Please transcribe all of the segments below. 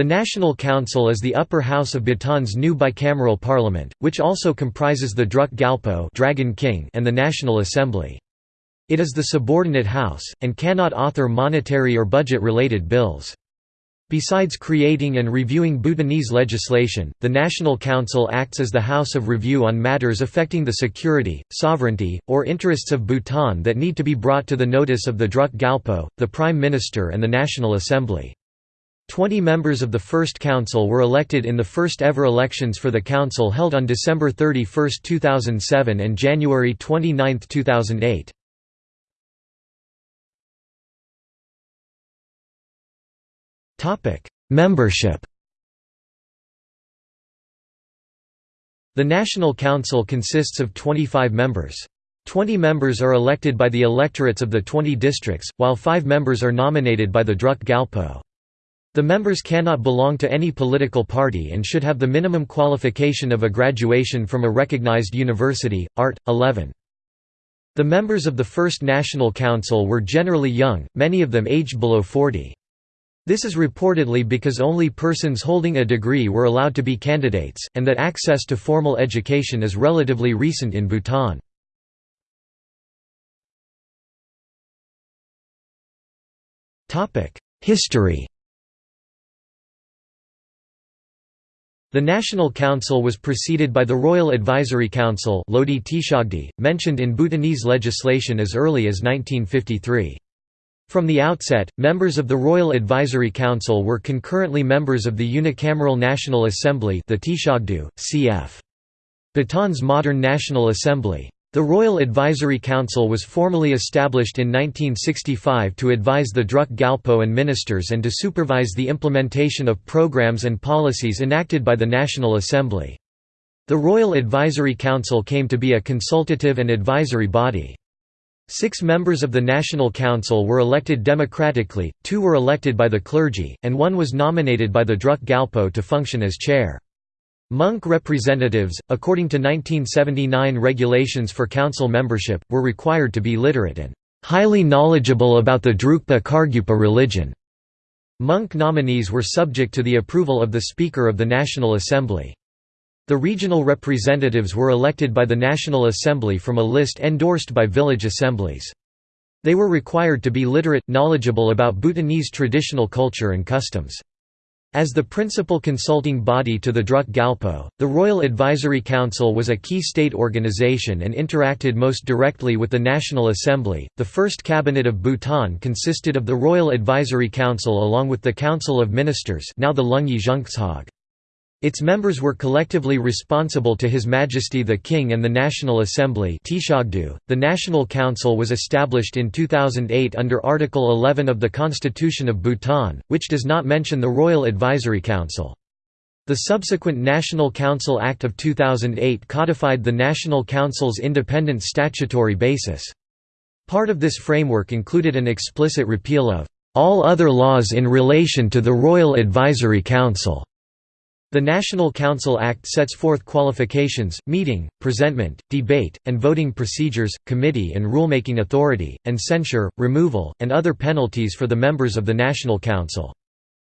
The National Council is the upper house of Bhutan's new bicameral parliament, which also comprises the Druk Gyalpo Dragon King and the National Assembly. It is the subordinate house, and cannot author monetary or budget-related bills. Besides creating and reviewing Bhutanese legislation, the National Council acts as the House of Review on matters affecting the security, sovereignty, or interests of Bhutan that need to be brought to the notice of the Druk Gyalpo, the Prime Minister and the National Assembly. Twenty members of the First Council were elected in the first ever elections for the Council held on December 31, 2007 and January 29, 2008. Topic: Membership. The National Council consists of 25 members. 20 members are elected by the electorates of the 20 districts, while 5 members are nominated by the Druk Gyalpo. The members cannot belong to any political party and should have the minimum qualification of a graduation from a recognized university. Art. 11. The members of the First National Council were generally young, many of them aged below 40. This is reportedly because only persons holding a degree were allowed to be candidates, and that access to formal education is relatively recent in Bhutan. History The National Council was preceded by the Royal Advisory Council mentioned in Bhutanese legislation as early as 1953. From the outset, members of the Royal Advisory Council were concurrently members of the Unicameral National Assembly the Tishogdu, cf. Bhutan's modern National Assembly. The Royal Advisory Council was formally established in 1965 to advise the Druk Gyalpo and ministers and to supervise the implementation of programs and policies enacted by the National Assembly. The Royal Advisory Council came to be a consultative and advisory body. Six members of the National Council were elected democratically, two were elected by the clergy, and one was nominated by the Druk Gyalpo to function as chair. Monk representatives, according to 1979 regulations for council membership, were required to be literate and highly knowledgeable about the Drukpa Kargyupa religion. Monk nominees were subject to the approval of the Speaker of the National Assembly. The regional representatives were elected by the National Assembly from a list endorsed by village assemblies. They were required to be literate, knowledgeable about Bhutanese traditional culture and customs. As the principal consulting body to the Druk Gyalpo, the Royal Advisory Council was a key state organization and interacted most directly with the National Assembly. The first cabinet of Bhutan consisted of the Royal Advisory Council along with the Council of Ministers, now the Lungyi Zhungtsag. Its members were collectively responsible to His Majesty the King and the National Assembly The National Council was established in 2008 under Article 11 of the Constitution of Bhutan, which does not mention the Royal Advisory Council. The subsequent National Council Act of 2008 codified the National Council's independent statutory basis. Part of this framework included an explicit repeal of all other laws in relation to the Royal Advisory Council. The National Council Act sets forth qualifications, meeting, presentment, debate, and voting procedures, committee and rulemaking authority, and censure, removal, and other penalties for the members of the National Council.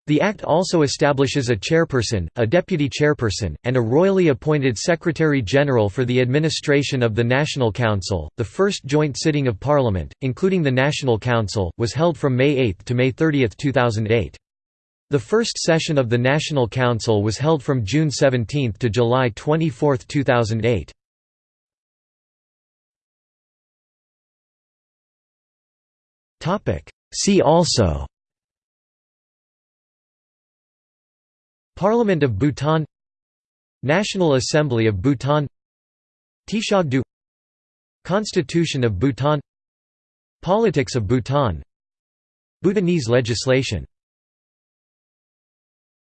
The Act also establishes a chairperson, a deputy chairperson, and a royally appointed Secretary General for the administration of the National Council. The first joint sitting of Parliament, including the National Council, was held from May 8 to May 30, 2008. The first session of the National Council was held from June 17 to July 24, 2008. See also Parliament of Bhutan National Assembly of Bhutan Tishogdu Constitution of Bhutan Politics of Bhutan Bhutanese legislation